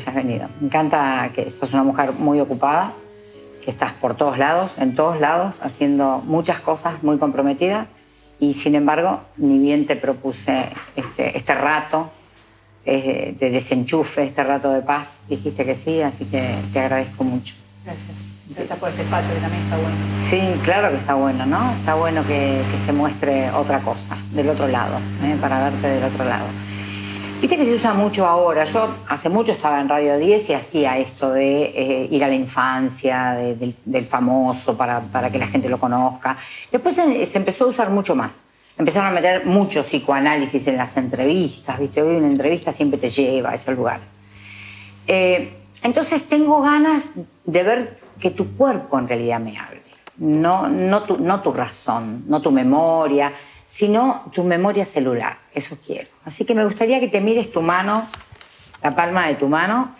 hayas venido. Me encanta que sos una mujer muy ocupada, que estás por todos lados, en todos lados, haciendo muchas cosas, muy comprometida. Y sin embargo, ni bien te propuse este, este rato eh, de desenchufe, este rato de paz, dijiste que sí, así que te agradezco mucho. Gracias. Gracias por este espacio que también está bueno. Sí, claro que está bueno, ¿no? Está bueno que, que se muestre otra cosa, del otro lado, ¿eh? para verte del otro lado. Viste que se usa mucho ahora. Yo hace mucho estaba en Radio 10 y hacía esto de eh, ir a la infancia, de- del, famoso, para, para que la gente lo conozca. Después se, se empezó a usar mucho más. Empezaron a meter mucho psicoanálisis en las entrevistas, ¿viste? Hoy una entrevista siempre te lleva a ese lugar. Eh, entonces tengo ganas de ver que tu cuerpo en realidad me hable. No, no, tu, no tu razón, no tu memoria, sino tu memoria celular. Eso quiero. Así que me gustaría que te mires tu mano, la palma de tu mano,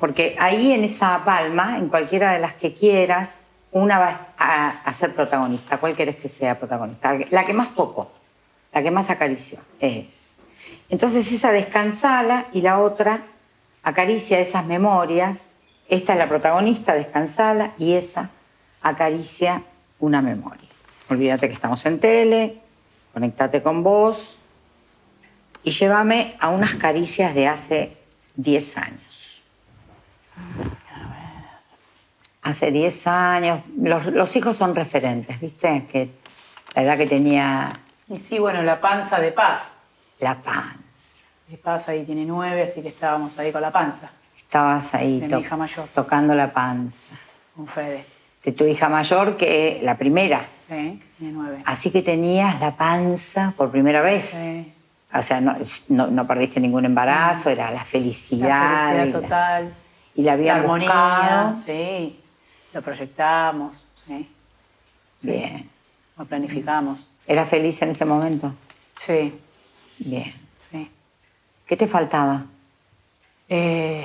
porque ahí en esa palma, en cualquiera de las que quieras, una va a, ser protagonista. ¿Cuál querés que sea protagonista? La que más tocó, la que más acarició, es. Entonces esa descansala y la otra acaricia esas memorias. Esta es la protagonista, descansala, y esa acaricia una memoria. Olvídate que estamos en tele, conectate con vos y llévame a unas caricias de hace 10 años. Hace 10 años, los, los hijos son referentes, ¿viste? Que la edad que tenía Y sí, bueno, la panza de paz. la panza. De paz ahí tiene nueve, así que estábamos ahí con la panza, Estabas ahí De mi to- hija mayor. tocando la panza. con Fede. De tu hija mayor, que la primera. Sí, nueve. Así que tenías la panza por primera vez. Sí. O sea, no, no- no perdiste ningún embarazo, era la felicidad. La y felicidad la- total. y la habían armonía, buscado. sí. Lo proyectamos, sí. Sí. Bien. Lo planificamos. ¿Eras feliz en ese momento? Sí, Bien. sí. ¿Qué te faltaba? Eh,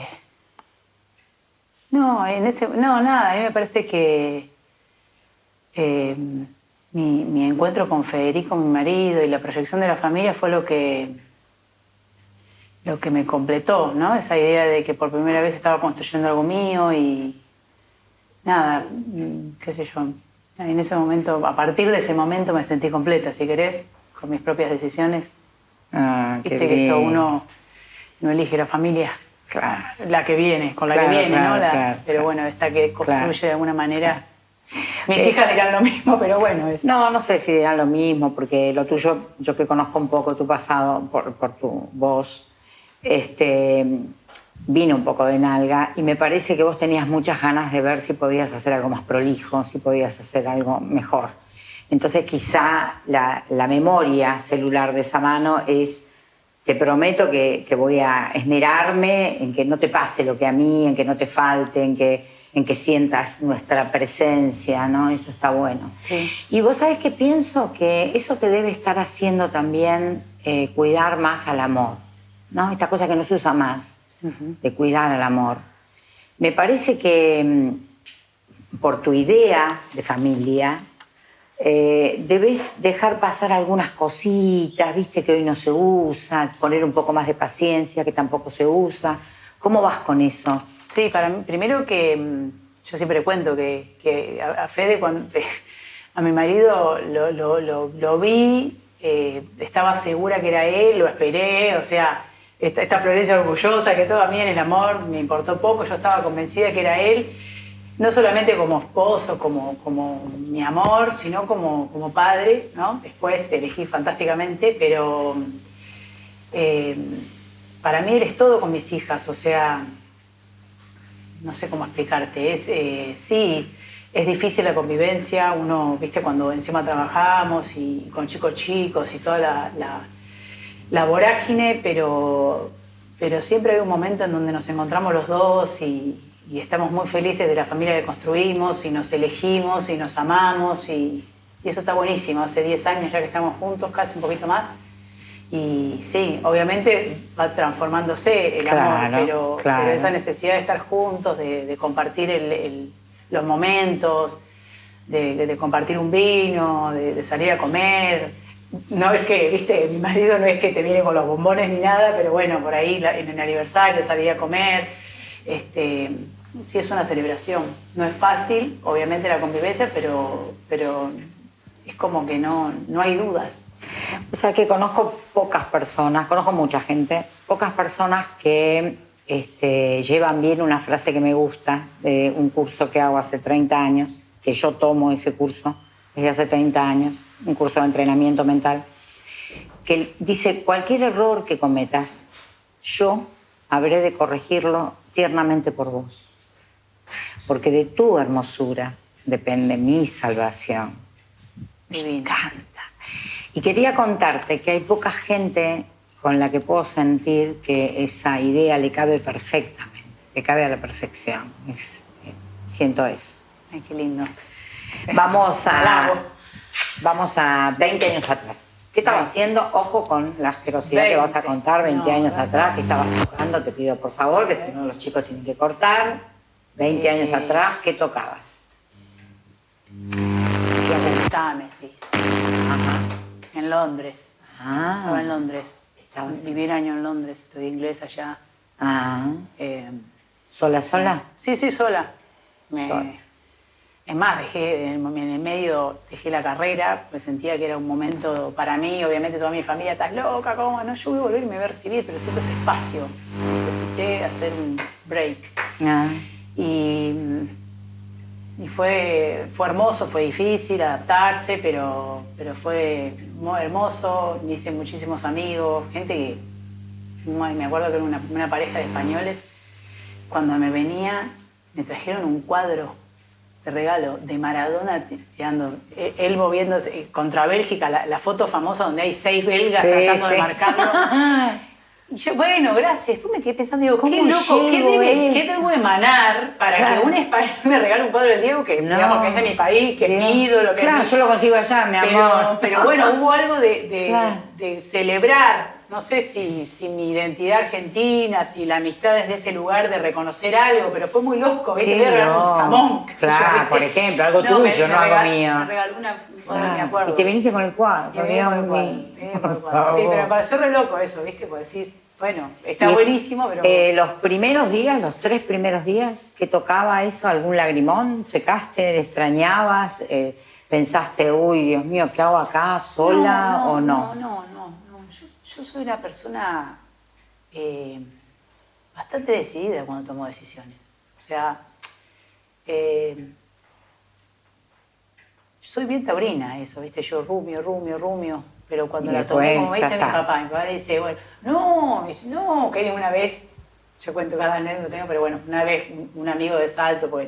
no, en ese, no, nada, a mí me parece que eh, mi, mi encuentro con Federico, mi marido, y la proyección de la familia fue lo que, lo que me completó, ¿no? Esa idea de que por primera vez estaba construyendo algo mío y nada, mm, qué sé yo. En ese momento, a partir de ese momento me sentí completa, si querés, con mis propias decisiones. Ah, qué Viste que esto uno no elige la familia, Claro. la que viene, con la Claro, que viene, claro, ¿no? La- pero bueno, esta que construye de alguna manera. Mis Eh, hijas dirán lo mismo, pero bueno, es. No, no sé si dirán lo mismo, porque lo tuyo, yo que conozco un poco tu pasado por, por tu voz, este, vine un poco de nalga y me parece que vos tenías muchas ganas de ver si podías hacer algo más prolijo, si podías hacer algo mejor. Entonces quizá la, la memoria celular de esa mano es, te prometo que, que voy a esmerarme en que no te pase lo que a mí, en que no te falte, en que, en que sientas nuestra presencia, ¿no? Eso está bueno. Sí. Y vos sabés que pienso que eso te debe estar haciendo también eh, cuidar más al amor, ¿no? Esta cosa que no se usa más, de cuidar al amor. Me parece que mm, por tu idea de familia, eh, debes dejar pasar algunas cositas, viste que hoy no se usa, poner un poco más de paciencia, que tampoco se usa. ¿Cómo vas con eso? Sí, para mí, primero que mm, yo siempre cuento que, que a, Fede, cuando, a mi marido lo, lo- lo- lo vi, eh, estaba segura que era él, lo esperé, o sea, esta, esta Florencia orgullosa, que todo a mí en el amor me importó poco, yo estaba convencida que era él, no solamente como esposo, como, como mi amor, sino como, como padre, ¿no? Después elegí fantásticamente, pero eh, para mí eres todo con mis hijas, o sea, no sé cómo explicarte. Es, eh, sí, es difícil la convivencia. Uno, viste, cuando encima trabajamos y con chicos chicos y toda la, la- vorágine, pero, pero siempre hay un momento en donde nos encontramos los dos y, y estamos muy felices de la familia que construimos y nos elegimos y nos amamos y, y eso está buenísimo. Hace 10 años ya que estamos juntos, casi un poquito más. Y sí, obviamente va transformándose el amor, Claro, pero, claro. pero esa necesidad de estar juntos, de, de compartir el- el- los momentos, de, de- de compartir un vino, de, de salir a comer, no es que, viste, mi marido no es que te viene con los bombones ni nada, pero bueno, por ahí en el aniversario salía a comer. Este, sí es una celebración. No es fácil, obviamente, la convivencia, pero, pero es como que no, no hay dudas. O sea que conozco pocas personas, conozco mucha gente, pocas personas que este, llevan bien una frase que me gusta de un curso que hago hace 30 años, que yo tomo ese curso desde hace 30 años, un curso de entrenamiento mental, que dice, cualquier error que cometas, yo habré de corregirlo tiernamente por vos, porque de tu hermosura depende mi salvación. Encanta. Y quería contarte que hay poca gente con la que puedo sentir que esa idea le cabe perfectamente, le cabe a la perfección. siento eso. Ay, qué lindo. Vamos a, vamos a 20 años atrás. ¿Qué estabas haciendo? Ojo con la asquerosidad que vas a contar 20 años atrás. ¿Qué estabas tocando? Te pido por favor, que si no los chicos tienen que cortar. 20 años atrás, ¿qué tocabas? sí. Ajá. En Londres. Ah. Estaba en Londres. Viví un año en Londres, estudié inglés allá. Ah. Eh, ¿Sola, sola? Sí, sí, sola. Es más, dejé en el medio, dejé la carrera, me sentía que era un momento para mí, obviamente toda mi familia, estás loca, ¿cómo? No, yo voy a volver y me voy a recibir, pero siento este espacio. Necesité hacer un break. Ah. Y, y fue, fue hermoso, fue difícil adaptarse, pero, pero fue muy hermoso, me hice muchísimos amigos, gente que, me acuerdo que era una, una pareja de españoles, cuando me venía, me trajeron un cuadro te regalo, de Maradona tirando, e, él moviéndose contra Bélgica, la, foto famosa donde hay seis belgas tratando de marcarlo. Y yo, bueno, gracias. Después me quedé pensando, digo, qué loco, ¿qué, debe, ¿qué, debo emanar para que un español me regale un cuadro del Diego que, digamos, que es de mi país, que es mi ídolo? Que claro, yo lo consigo allá, mi amor. Pero, bueno, hubo algo de, de celebrar no sé si, si, mi identidad argentina, si la amistad es de ese lugar de reconocer algo, pero fue muy loco, ¿viste? Me regaló un jamón. Claro, por ejemplo, algo tuyo, no algo mío. Me regaló una, me acuerdo. Y te viniste con el cuadro. Sí, pero me pareció re loco eso, ¿viste? Por decir, bueno, está buenísimo, pero... Eh, los primeros días, los tres primeros días, ¿qué tocaba eso? ¿Algún lagrimón? ¿Secaste? ¿Extrañabas? Eh, ¿Pensaste, uy, Dios mío, qué hago acá, sola o no? No, no, no. Yo soy una persona eh, bastante decidida cuando tomo decisiones. O sea, soy bien taurina eso, ¿viste? Yo rumio, rumio, rumio, pero cuando la tomé, como dice mi papá, mi papá dice, bueno, no, dice, no, que una vez, yo cuento cada anécdota, pero bueno, una vez un, amigo de Salto, pues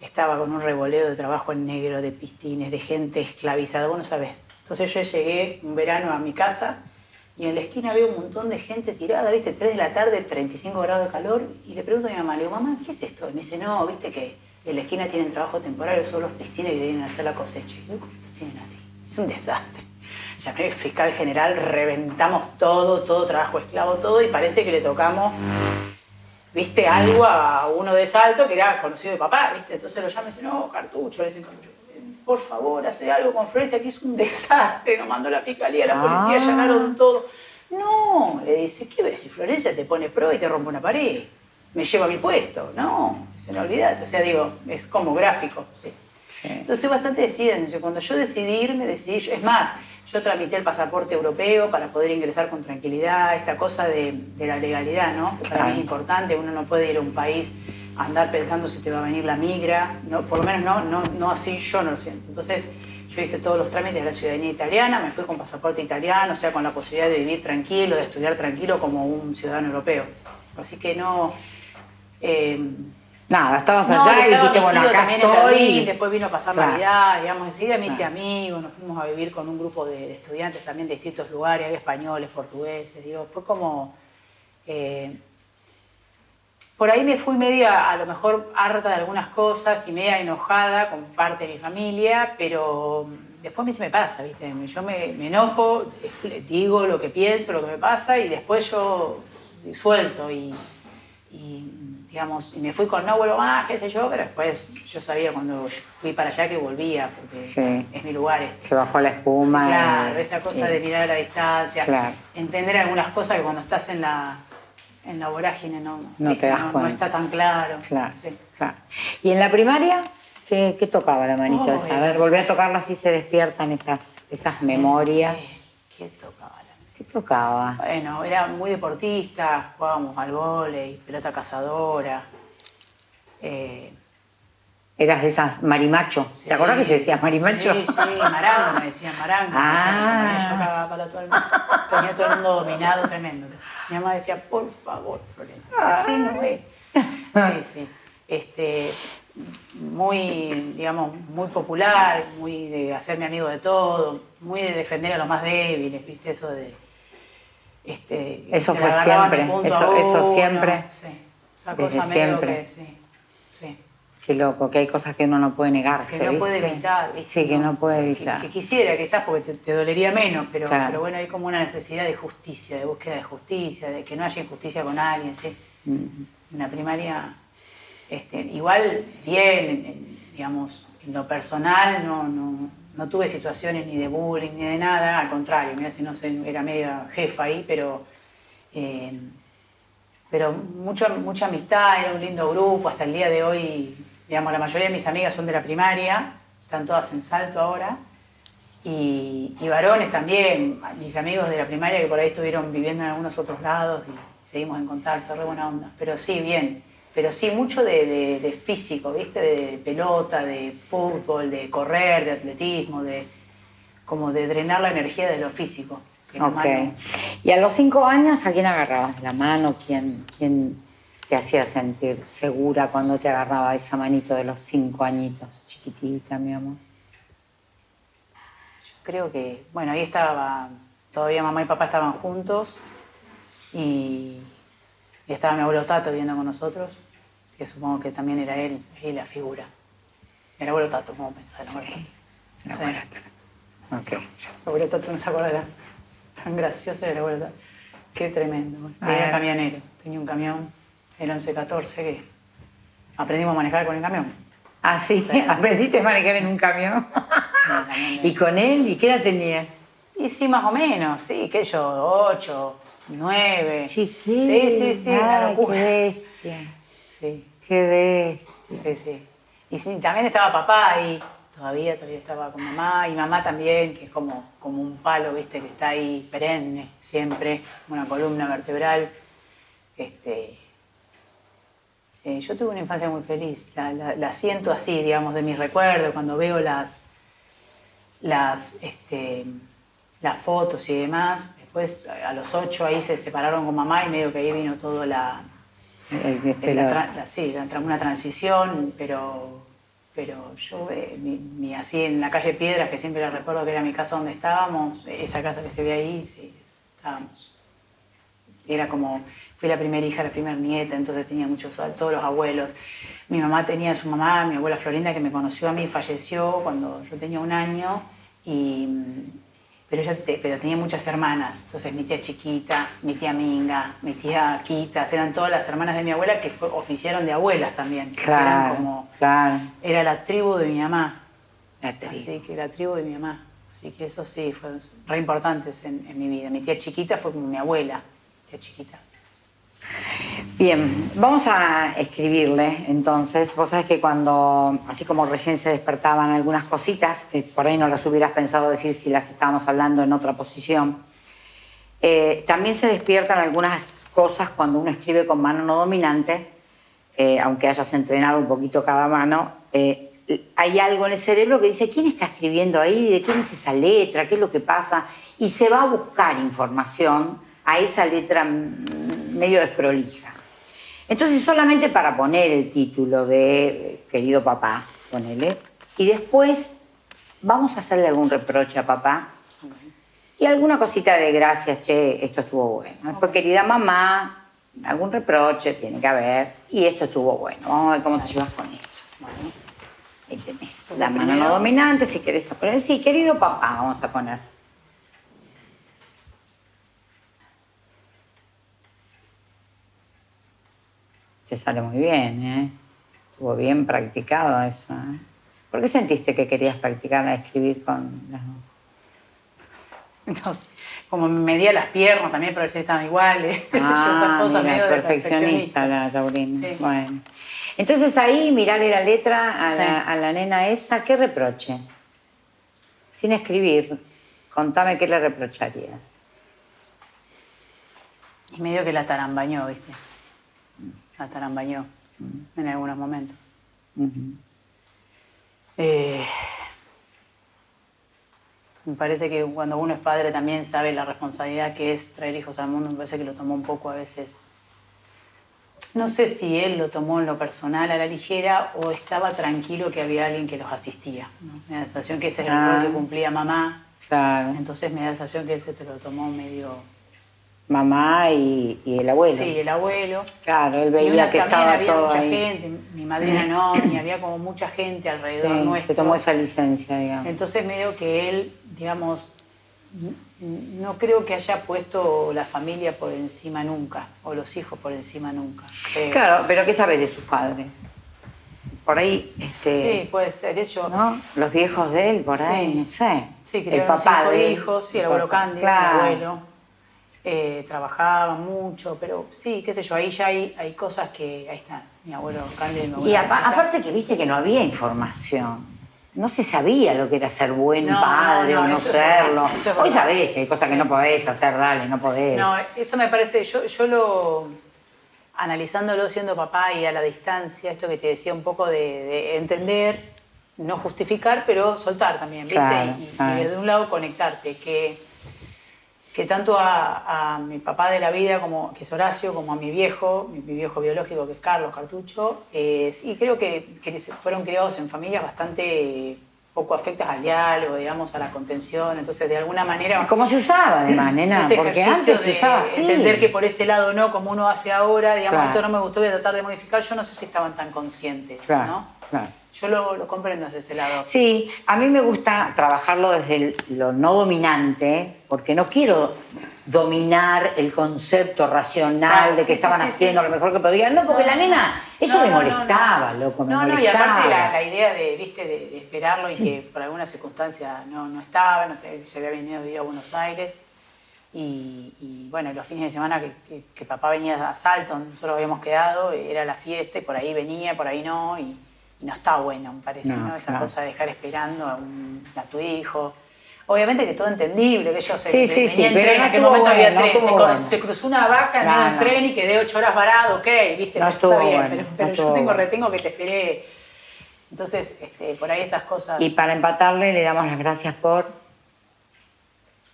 estaba con un revoleo de trabajo en negro, de pistines, de gente esclavizada, vos no sabés. Entonces yo llegué un verano a mi casa y en la esquina había un montón de gente tirada, ¿viste? 3 de la tarde, 35 grados de calor, y le pregunto a mi mamá, le digo, mamá, ¿qué es esto? Y me dice, no, viste que en la esquina tienen trabajo temporario, son los pistines que vienen a hacer la cosecha. Y digo, ¿cómo tienen así? Es un desastre. Llamé al fiscal general, reventamos todo, todo trabajo esclavo, todo, y parece que le tocamos, viste, algo a uno de Salto que era conocido de papá, viste. Entonces lo llama y dice, no, cartucho, le dicen cartucho por favor, hace algo con Florencia, que es un desastre, nos mandó la fiscalía, la policía, ah. allanaron todo. No, le dice, ¿qué ves? Si Florencia te pone pro y te rompe una pared, me lleva a mi puesto. No, se me olvida. O sea, digo, es como gráfico, sí. Entonces soy bastante decidida. Cuando yo decidí irme, decidí, es más, yo tramité el pasaporte europeo para poder ingresar con tranquilidad, esta cosa de, la legalidad, ¿no? Que para mí es importante, uno no puede ir a un país andar pensando si te va a venir la migra, no, por lo menos no, no, no así yo no lo siento. Entonces yo hice todos los trámites de la ciudadanía italiana, me fui con pasaporte italiano, o sea, con la posibilidad de vivir tranquilo, de estudiar tranquilo como un ciudadano europeo. Así que no... Eh, Nada, estabas allá y dijiste, bueno, acá estoy. después vino a pasar Navidad, digamos, enseguida me hice amigos, nos fuimos a vivir con un grupo de, estudiantes también de distintos lugares, españoles, portugueses, digo, fue como... Eh, por ahí me fui media, a lo mejor harta de algunas cosas y media enojada con parte de mi familia, pero después a mí se me pasa, ¿viste? Yo me, enojo, digo lo que pienso, lo que me pasa y después yo suelto y, digamos, y me fui con no vuelvo más, qué sé yo, pero después yo sabía cuando fui para allá que volvía, porque es mi lugar. Este. Se bajó la espuma. Claro, esa cosa de mirar a la distancia, entender algunas cosas que cuando estás en la, en la vorágine no, no, te das no, está tan claro. Claro, ¿Y en la primaria? ¿Qué, qué tocaba la manito esa? A ver, volví a tocarla así se despiertan esas, esas memorias. ¿Qué, ¿Qué tocaba? Bueno, era muy deportista, jugábamos al vóley, pelota cazadora. Eh, Eras de esas marimacho. ¿Te acuerdas que se decía marimacho? Sí, sí, marango, me decían marango. Ah. Me yo cagaba para todo el mundo. Tenía todo el mundo dominado, tremendo. Mi mamá decía, por favor, Florencia, así no es. Sí, sí. Este, muy, digamos, muy popular, muy de hacerme amigo de todo, muy de defender a los más débiles, ¿viste? Eso de... Este, eso fue siempre, eso, eso siempre. Sí, esa cosa siempre. Que, sí, sí. Qué loco, que hay cosas que uno no puede negarse. Que no puede evitar, ¿viste? Sí, que no puede evitar. Que, quisiera, quizás, porque te, dolería menos, pero, pero bueno, hay como una necesidad de justicia, de búsqueda de justicia, de que no haya injusticia con alguien, ¿sí? En la primaria este, igual bien, digamos, en lo personal no, no, tuve situaciones ni de bullying ni de nada, al contrario, mira si no sé, era media jefa ahí, pero, eh, pero mucho, mucha amistad, era un lindo grupo, hasta el día de hoy, digamos, la mayoría de mis amigas son de la primaria, están todas en salto ahora, y, y varones también, mis amigos de la primaria que por ahí estuvieron viviendo en algunos otros lados y seguimos en contacto, re buena onda, pero sí, bien pero sí mucho de, físico, ¿viste? De pelota, de fútbol, de correr, de atletismo, de como de drenar la energía de lo físico. Ok. ¿Y a los cinco años a quién agarrabas la mano? ¿Quién, ¿Quién te hacía sentir segura cuando te agarraba esa manito de los cinco añitos, chiquitita, mi amor? Yo creo que, bueno, ahí estaba, todavía mamá y papá estaban juntos y y estaba mi abuelo Tato viviendo con nosotros, que supongo que también era él, y la figura. El abuelo Tato, ¿cómo pensás? El abuelo Tato. El abuelo Tato. Ok. El abuelo Tato no se acuerda tan gracioso el abuelo Tato. Qué tremendo. Tenía camionero, tenía un camión, el 1114, que aprendimos a manejar con el camión. Ah, sí, aprendiste a manejar en un camión. ¿Y con él? ¿Y qué edad tenía? Y sí, más o menos, sí, que yo, ocho, nueve. Sí, sí, sí, Qué bestia. Sí. Qué bestia. Sí, sí. Y sí, también estaba papá ahí, todavía, todavía estaba con mamá, y mamá también, que es como, como un palo, viste, que está ahí perenne, siempre, una columna vertebral. Este, eh, yo tuve una infancia muy feliz, la, la, siento así, digamos, de mis recuerdos, cuando veo las, las, este, las fotos y demás, Después, a los ocho, ahí se separaron con mamá y medio que ahí vino todo la... sí, una transición, pero, pero yo, eh, así en la calle Piedras, que siempre la recuerdo que era mi casa donde estábamos, esa casa que se ve ahí, sí, estábamos. Era como, fui la primera hija, la primera nieta, entonces tenía muchos, todos los abuelos. Mi mamá tenía su mamá, mi abuela Florinda, que me conoció a mí, falleció cuando yo tenía un año y pero, ella pero tenía muchas hermanas, entonces mi tía chiquita, mi tía Minga, mi tía Quitas, eran todas las hermanas de mi abuela que oficiaron de abuelas también. Claro, eran como, claro. Era la tribu de mi mamá. La tribu. Así que la tribu de mi mamá. Así que eso sí, fue re importantes en, en mi vida. Mi tía chiquita fue como mi abuela, tía chiquita. Bien, vamos a escribirle entonces. Vos sabés que cuando, así como recién se despertaban algunas cositas, que por ahí no las hubieras pensado decir si las estábamos hablando en otra posición, eh, también se despiertan algunas cosas cuando uno escribe con mano no dominante, eh, aunque hayas entrenado un poquito cada mano. Eh, hay algo en el cerebro que dice, ¿quién está escribiendo ahí? ¿De quién es esa letra? ¿Qué es lo que pasa? Y se va a buscar información a esa letra medio desprolija. Entonces, solamente para poner el título de querido papá, ponele, y después vamos a hacerle algún reproche a papá y alguna cosita de gracias, che, esto estuvo bueno. Después, querida mamá, algún reproche tiene que haber, y esto estuvo bueno. Vamos a ver cómo te llevas con esto. Bueno, ahí tenés la mano no dominante, si querés poner, sí, querido papá, vamos a poner. Te sale muy bien, ¿eh? Estuvo bien practicado eso. ¿eh? ¿Por qué sentiste que querías practicar a escribir con las sé, como me medía las piernas también para ver si estaban iguales. yo, esas Ah, cosas mira, medio de perfeccionista la Taurina. Sí. Bueno. Entonces ahí, mirarle la letra a, Sí. la, a la nena esa, ¿qué reproche? Sin escribir, contame qué le reprocharías. Y medio que la tarambañó, ¿viste? La tarambañó Mm. en algunos momentos. Eh, me parece que cuando uno es padre también sabe la responsabilidad que es traer hijos al mundo. Me parece que lo tomó un poco a veces. No sé si él lo tomó en lo personal a la ligera o estaba tranquilo que había alguien que los asistía. ¿no? Me da la sensación que ese es el Ah. rol que cumplía mamá. Claro. Entonces me da la sensación que él se te lo tomó medio... Mamá y, y el abuelo. Sí, el abuelo. Claro, él Y veía una- que también estaba había todo mucha ahí. gente, mi madrina no, y había como mucha gente alrededor Sí, nuestro. se tomó esa licencia, digamos. Entonces medio que él, digamos, no creo que haya puesto la familia por encima nunca, o los hijos por encima nunca. creo. Claro, pero ¿qué sabes de sus padres? Por ahí, este, Sí, puede ser eso. ¿no? Los viejos de él, por ahí, Sí. no sé. Sí, el papá cinco de hijos, sí, el abuelo. Cándido, Claro. el abuelo. Eh, trabajaba mucho, pero sí, qué sé yo, ahí ya hay, hay cosas que, ahí están, mi abuelo Cándido y mi abuelo Y apa- Rosita. aparte que viste que no había información. No se sabía lo que era ser buen No, padre no, o no es serlo. es Hoy sabés que hay cosas que no podés hacer, dale, no podés. No, eso me parece, yo, yo lo, analizándolo siendo papá y a la distancia, esto que te decía un poco de, de entender, no justificar, pero soltar también, ¿viste? Claro, y, y claro. desde un lado conectarte, que, que tanto a, a mi papá de la vida, como, que es Horacio, como a mi viejo, mi, mi viejo biológico que es Carlos Cartucho, eh, sí creo que, que fueron criados en familias bastante poco afectas al diálogo, digamos, a la contención, entonces de alguna manera... ¿Cómo se usaba además, nena? Ese Porque antes se usaba así. Entender que por ese lado no, como uno hace ahora, digamos, Claro. esto no me gustó, voy a tratar de modificar. Yo no sé si estaban tan conscientes, Claro, ¿no? claro. Yo lo, lo comprendo desde ese lado. Sí, a mí me gusta trabajarlo desde el- lo no dominante, porque no quiero dominar el concepto racional de que sí, estaban sí, haciendo sí. lo mejor que podían. No, porque No, la nena, eso no, me molestaba, no. loco, me no, no, y molestaba. aparte la, la idea de, viste, de, de esperarlo y que por alguna circunstancia no, no estaba, no se había venido a vivir a Buenos Aires. Y, y, bueno, los fines de semana que, que- que papá venía a Salton, nosotros habíamos quedado, era la fiesta y por ahí venía, por ahí no, y, y no está bueno, me parece, No, ¿no? Esa claro. cosa de dejar esperando a, un- a tu hijo. Obviamente que todo entendible, que yo sé, Sí, sí, sí, en pero tren, no en aquel momento bueno, había no tren, se, bueno. se cruzó una vaca en no. tren y quedé ocho horas varado, ok, viste, No está bien, bueno, pero, yo tengo retengo que te esperé. Entonces, este, por ahí esas cosas. Y para empatarle le damos las gracias por,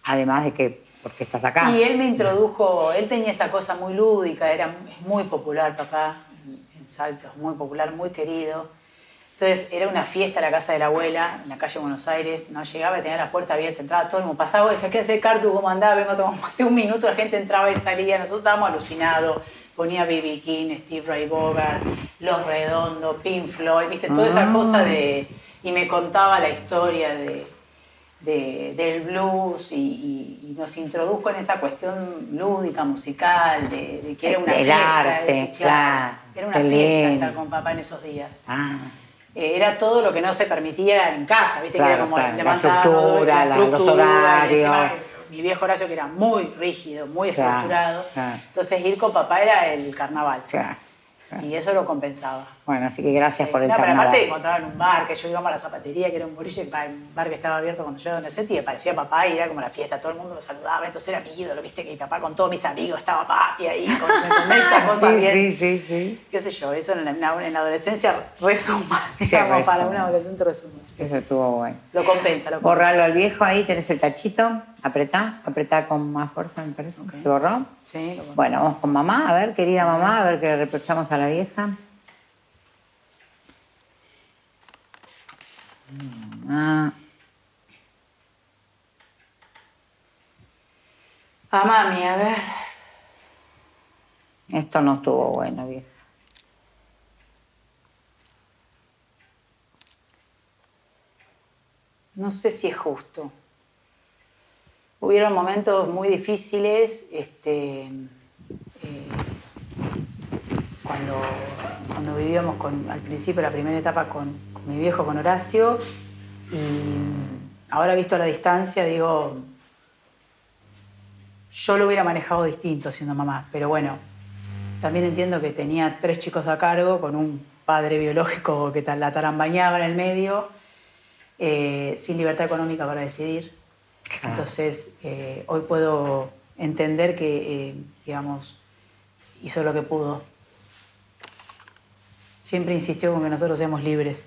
además de que, porque estás acá. Y él me introdujo, él tenía esa cosa muy lúdica, era, es muy popular papá en, en Salto, es muy popular, muy querido. Entonces era una fiesta la casa de la abuela, en la calle Buenos Aires, no llegaba y tenía la puerta abierta, entraba todo el mundo, pasaba, decía, ¿qué hace Cartu? ¿Cómo andaba? Vengo a tomar un mate". un minuto, la gente entraba y salía, nosotros estábamos alucinados, ponía B.B. King, Steve Ray Bogart, Los Redondos, Pink Floyd, viste, toda esa Ah. cosa de... Y me contaba la historia de, de- del blues y, y- y nos introdujo en esa cuestión lúdica, musical, de, de que era una Del fiesta. arte, claro, Era una fiesta lindo. estar con papá en esos días. Ah, Eh, era todo lo que no se permitía en casa, ¿viste? que era como claro, la estructura, la- estructura, horarios. encima, mi viejo Horacio que era muy rígido, muy estructurado. Entonces ir con papá era el carnaval. Claro. Y eso lo compensaba. Bueno, así que gracias por el no, pero carnaval. aparte encontraba en un bar, que yo íbamos a la zapatería, que era un boliche, un bar que estaba abierto cuando yo era adolescente, y me parecía papá y era como la fiesta, todo el mundo lo saludaba, entonces era mi ídolo, viste, que mi papá con todos mis amigos estaba papi ahí, con, ¿me entendés? esa cosa sí, bien. sí, sí, sí. Qué sé yo, eso en la, en la- en la adolescencia resuma, Sí, digamos, para resuma. un adolescente resuma. Eso estuvo bueno. Lo compensa, lo compensa. Borralo al viejo, ahí tenés el tachito. Apretá, apretá con más fuerza, me parece. Ok. ¿Se borró? Sí, lo. Bueno, vamos con mamá, a ver, querida mamá, a ver qué le reprochamos a la vieja. Mamá. A mami, a ver. Esto no estuvo bueno, vieja. No sé si es justo. Hubieron momentos muy difíciles, este, eh, cuando, cuando vivíamos al principio, la primera etapa con, con mi viejo, con Horacio, y ahora visto a la distancia, digo, yo lo hubiera manejado distinto siendo mamá, pero bueno, también entiendo que tenía tres chicos a cargo con un padre biológico que la tarambañaba en el medio, eh, sin libertad económica para decidir. Entonces, eh, hoy puedo entender que, eh, digamos, hizo lo que pudo. Siempre insistió con que nosotros seamos libres.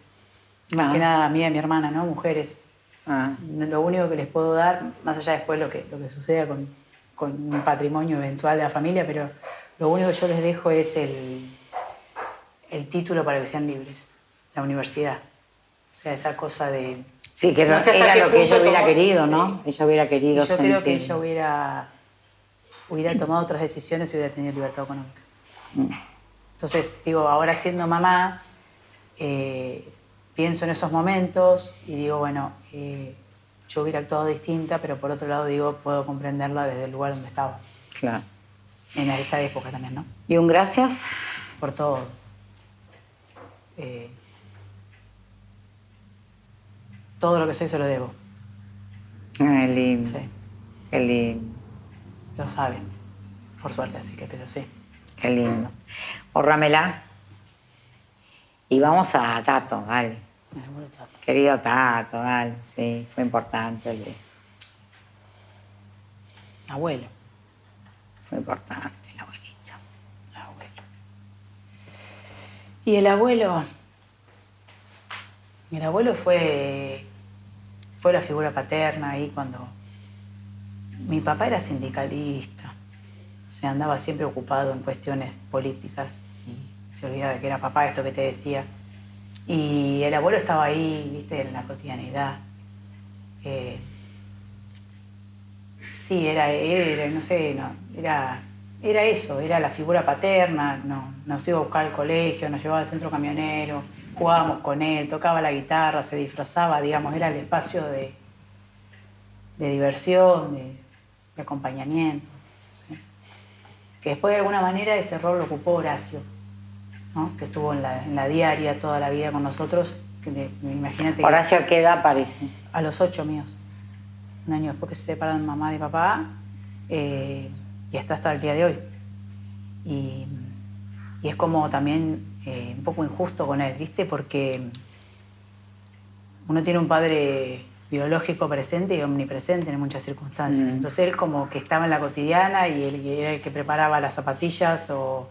Más que ah. nada a mí y a mi hermana, ¿no? Mujeres. Ah. Lo único que les puedo dar, más allá después lo que, lo que suceda con, con un patrimonio eventual de la familia, pero lo único que yo les dejo es el, el título para que sean libres, la universidad. O sea, esa cosa de... Sí, que no era lo que ella hubiera querido, ¿no? Ella hubiera querido Yo creo que ella hubiera, hubiera tomado otras decisiones si hubiera tenido libertad económica. Mm. Entonces, digo, ahora siendo mamá, eh, pienso en esos momentos y digo, bueno, eh, yo hubiera actuado distinta, pero por otro lado digo, puedo comprenderla desde el lugar donde estaba. Claro. En esa época también, ¿no? ¿Y un gracias? Por todo. Eh, todo lo que soy se lo debo. Qué lindo. Sí. Qué lindo. Lo saben, por suerte, así que, pero sí. Qué lindo. Hórramela. Y vamos a Tato, vale. Querido Tato, dale, sí, fue importante el Abuelo. Fue importante el abuelito. Abuelo. Y el abuelo. El abuelo fue. Fue la figura paterna ahí cuando. Mi papá era sindicalista. Se andaba siempre ocupado en cuestiones políticas y se olvidaba de que era papá, esto que te decía. Y el abuelo estaba ahí, viste, en la cotidianidad. Eh, sí, era, era, no sé, no, era, era eso, era la figura paterna, no, nos iba a buscar al colegio, nos llevaba al centro camionero, jugábamos con él, tocaba la guitarra, se disfrazaba, digamos, era el espacio de, de diversión, de, acompañamiento. Que después de alguna manera ese rol lo ocupó Horacio que estuvo en la, diaria toda la vida con nosotros. Que, imagínate Horacio, ¿a qué edad aparece? A los ocho míos. Un año después que se separan mamá y papá, eh, y está hasta el día de hoy. Y, es como también eh, un poco injusto con él, ¿viste? Porque uno tiene un padre biológico presente y omnipresente en muchas circunstancias. Mm. Entonces él como que estaba en la cotidiana y él era el que preparaba las zapatillas o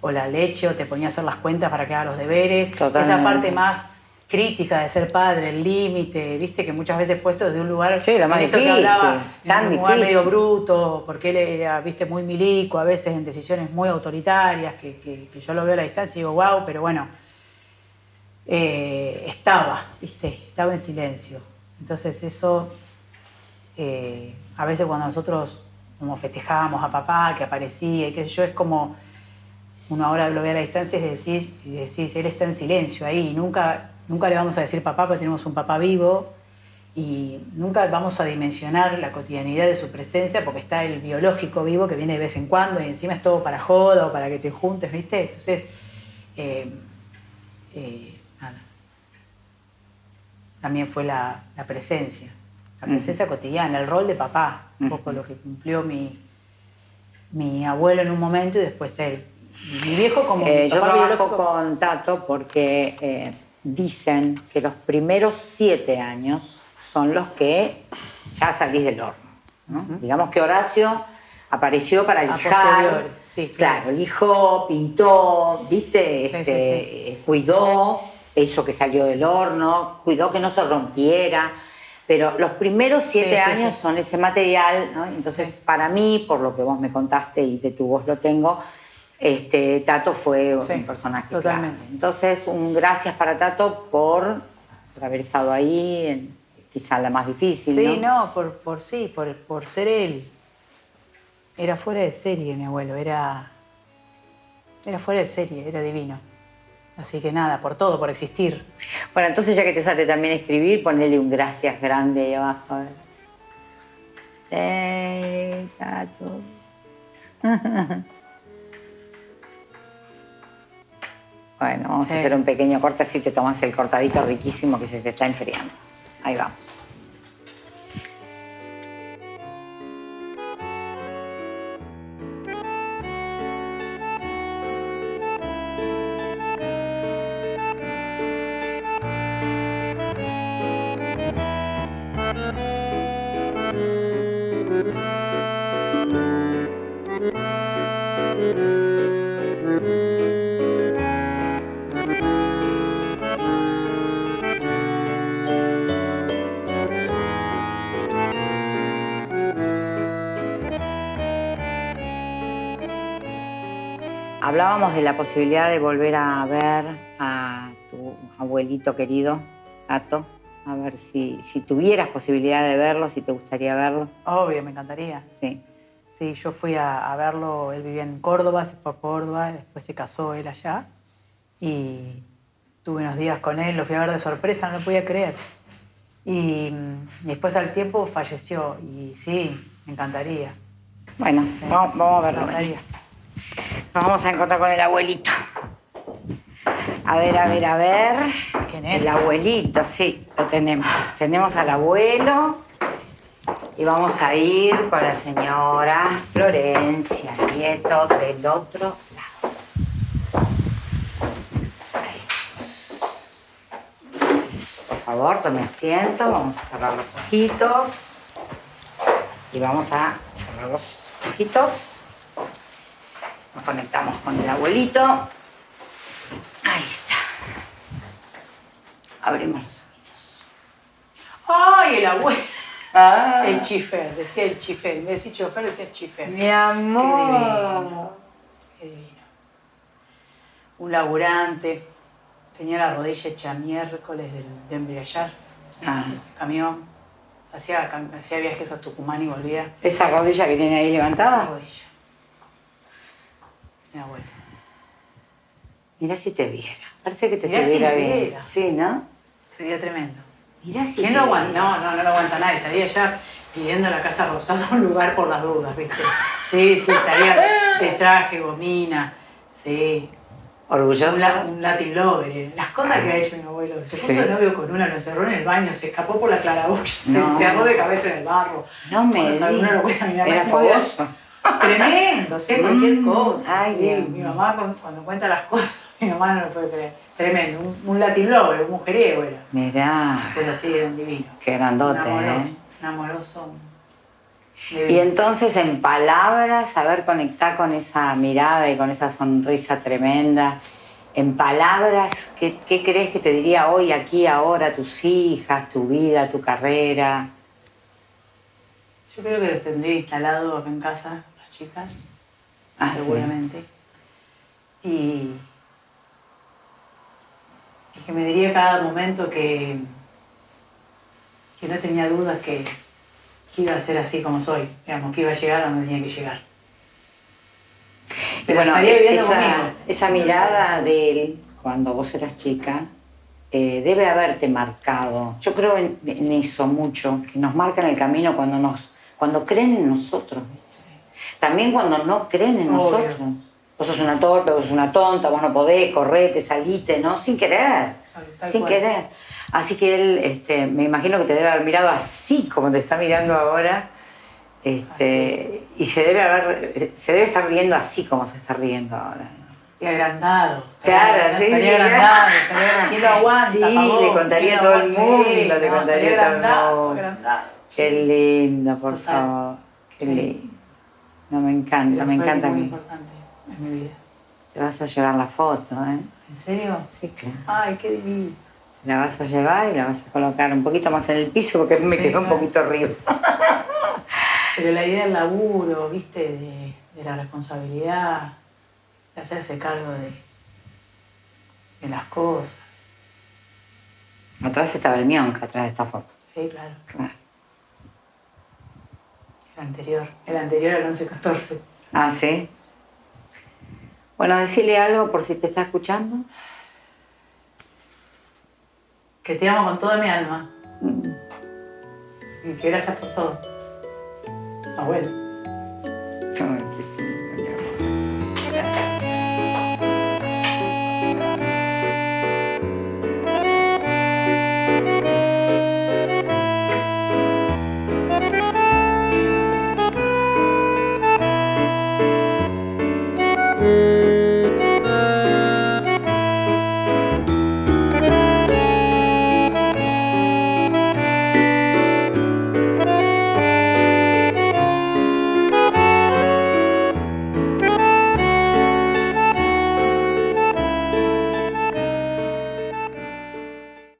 o la leche, o te ponía a hacer las cuentas para que haga los deberes. Esa parte más crítica de ser padre, el límite, viste que muchas veces puesto desde un lugar sí, más difícil, que hablaba, tan un lugar medio bruto, porque él era, viste, muy milico, a veces en decisiones muy autoritarias, que, yo lo veo a la distancia y digo, wow, pero bueno, eh, estaba, viste, estaba en silencio. Entonces eso, eh, a veces cuando nosotros como festejábamos a papá, que aparecía y qué sé yo, es como uno ahora lo ve a la distancia y decís, y decís, él está en silencio ahí, nunca, nunca le vamos a decir papá porque tenemos un papá vivo y nunca vamos a dimensionar la cotidianidad de su presencia porque está el biológico vivo que viene de vez en cuando y encima es todo para joda o para que te juntes, ¿viste? Entonces, eh, eh, nada. También fue la, presencia, la presencia cotidiana, el rol de papá, un poco lo que cumplió mi, mi abuelo en un momento y después él. Mi viejo como eh, Yo trabajo con Tato porque eh, dicen que los primeros siete años son los que ya salís del horno. Digamos que Horacio apareció para lijar. Sí, claro. lijó, pintó, ¿viste? Este, cuidó eso que salió del horno, cuidó que no se rompiera. Pero los primeros siete años son ese material, ¿no? Entonces, para mí, por lo que vos me contaste y de tu voz lo tengo, este, Tato fue un personaje. Totalmente. Entonces, un gracias para Tato por, haber estado ahí, en, quizá la más difícil. Sí, no, por, por sí, por, por ser él. Era fuera de serie, mi abuelo, era, era fuera de serie, era divino. Así que nada, por todo, por existir. Bueno, entonces ya que te sale también escribir, ponele un gracias grande ahí abajo. Tato. Bueno, vamos a hacer un pequeño corte así te tomas el cortadito riquísimo que se te está enfriando. Ahí vamos. Hablábamos de la posibilidad de volver a ver a tu abuelito querido, Gato. A ver si, si tuvieras posibilidad de verlo, si te gustaría verlo. Obvio, me encantaría. Sí. Sí, yo fui a, a verlo, él vivía en Córdoba, se fue a Córdoba, después se casó él allá y tuve unos días con él, lo fui a ver de sorpresa, no lo podía creer. Y, y después al tiempo falleció y sí, me encantaría. Bueno, vamos, vamos a Me verlo. encantaría. Nos vamos a encontrar con el abuelito. A ver, a ver, a ver. ¿Quién es? El abuelito, sí, lo tenemos. Tenemos al abuelo y vamos a ir con la señora Florencia Nieto del otro lado. Ahí estamos. Por favor, tome asiento, vamos a cerrar los ojitos y vamos a cerrar los ojitos. Nos conectamos con el abuelito. Ahí está. Abrimos los ojitos. ¡Ay, el abuelo! Ah, El chifer, decía el chifer. En vez de decir chofer, decía chifer. mi amor. Qué divino. Un laburante. Tenía la rodilla hecha miércoles del, de embriagar. Ah. Camión. Hacía, hacía viajes a Tucumán y volvía. Esa rodilla que tiene ahí Esa levantada. rodilla. Mi si te viera. Parece que te Mirá si estuviera me bien. viera. Sí, ¿no? Sería tremendo. Mira si ¿Quién te lo aguanta? viera. No, no, no lo aguanta nadie. Estaría ya pidiendo a la Casa Rosada un lugar por las dudas, ¿viste? Sí, sí, estaría de traje, gomina. Sí. Orgullosa. Un, la- un Latin lover. eh. Las cosas que ha hecho mi abuelo. Se puso Sí. de novio con una, lo encerró en el baño, se escapó por la claraboya, se No. enterró de cabeza en el barro. No me lo cuenta, Era fogoso. Tremendo, sé cualquier Mm, cosa. ay, sí. Dios Mi mamá cuando, cuando cuenta las cosas, mi mamá no lo puede creer. Tremendo, un, un Latin lover, un mujeriego era. Mirá, Pero sí, era un divino. qué grandote, un ¿eh? amoroso, un amoroso. Y entonces en palabras, saber conectar con esa mirada y con esa sonrisa tremenda. En palabras, ¿qué, qué crees que te diría hoy, aquí, ahora, tus hijas, tu vida, tu carrera? Yo creo que los tendría instalado acá en casa, chicas, Ah, sí. seguramente. Y, y que me diría cada momento que, que no tenía dudas que, que iba a ser así como soy, digamos, que iba a llegar a donde tenía que llegar. Y Pero bueno, estaría viviendo esa, conmigo. esa mirada de él, cuando vos eras chica, eh, debe haberte marcado. Yo creo en, en eso mucho, que nos marcan el camino cuando, nos, cuando creen en nosotros. También cuando no creen en Obvio. nosotros. Vos sos una torpe, vos sos una tonta, vos no podés, correte, salite, ¿no? Sin querer. Sin querer. Así que él, este, me imagino que te debe haber mirado así como te está mirando ahora. Este, y se debe haber, se debe estar riendo así como se está riendo ahora. Y agrandado. Claro, sí, Estaría agrandado, estaría, ¿quién lo aguanta? Sí, pavón? le contaría ¿Quién a todo el mundo, Sí, le no, contaría a todo el mundo. agrandado. Qué lindo, por Total. favor. Qué Sí. lindo. No, me encanta, me encanta a muy importante en mi vida. Te vas a llevar la foto, ¿eh? ¿En serio? Sí, claro. Ay, qué divino. La vas a llevar y la vas a colocar un poquito más en el piso porque me Sí, quedó un poquito arriba. Pero la idea del laburo, viste, de, de la responsabilidad, de hacerse cargo de, de las cosas. Atrás estaba el mionca, atrás de esta foto. Sí, claro. Claro. El anterior. El anterior al 11-14. Ah, ¿sí? Bueno, decirle algo por si te está escuchando. Que te amo con toda mi alma. Mm. Y que gracias por todo. Abuelo.